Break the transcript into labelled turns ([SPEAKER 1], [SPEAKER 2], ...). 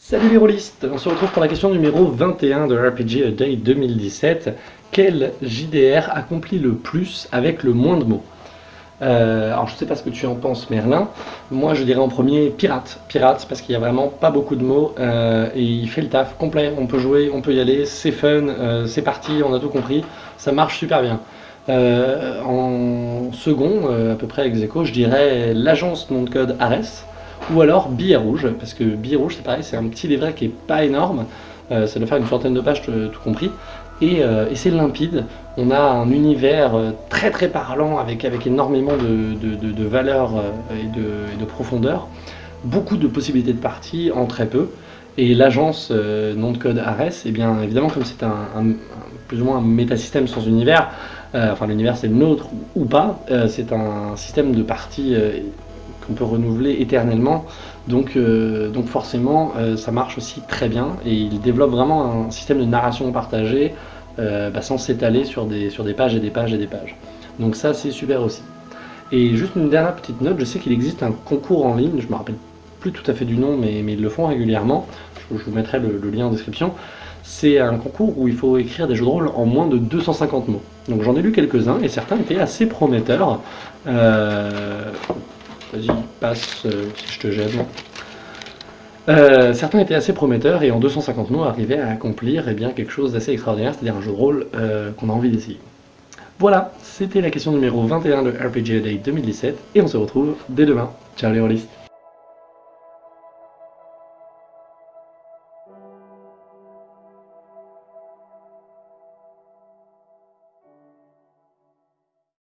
[SPEAKER 1] Salut les rôlistes. On se retrouve pour la question numéro 21 de RPG A Day 2017. Quel JDR accomplit le plus avec le moins de mots? Euh, alors je sais pas ce que tu en penses Merlin, moi je dirais en premier pirate, pirate parce qu'il y a vraiment pas beaucoup de mots euh, et il fait le taf complet, on peut jouer, on peut y aller, c'est fun, euh, c'est parti, on a tout compris, ça marche super bien. en second, à peu près ex je dirais l'agence nom de code Ares, ou alors billet rouge, parce que billet rouge c'est pareil, c'est un petit livret qui est pas énorme, euh, ça doit faire une centaine de pages, tout, compris, euh, et, c'est limpide, on a un univers euh, très très parlant avec, avec énormément de, de, valeur et de, profondeur, beaucoup de possibilités de partie en très peu, et l'agence nom de code Ares, et eh bien évidemment comme c'est un, plus ou moins un métasystème sans univers, enfin l'univers c'est le nôtre ou pas, c'est un système de partie on peut renouveler éternellement. Donc, euh, donc forcément, euh, ça marche aussi très bien et il développe vraiment un système de narration partagée euh, bah, sans s'étaler sur des, sur des pages et des pages et des pages. Donc ça, c'est super aussi. Et juste une dernière petite note, je sais qu'il existe un concours en ligne, je me rappelle plus tout à fait du nom, mais, mais ils le font régulièrement, je, vous mettrai le, lien en description. C'est un concours où il faut écrire des jeux de rôle en moins de 250 mots. Donc j'en ai lu quelques-uns et certains étaient assez prometteurs. Vas-y, passe euh, si je te gêne. Euh, certains étaient assez prometteurs et en 250 noms arrivaient à accomplir eh bien, quelque chose d'assez extraordinaire, c'est-à-dire un jeu de rôle euh, qu'on a envie d'essayer. Voilà, c'était la question numéro 21 de RPG Day 2017 et on se retrouve dès demain. Ciao les rôlistes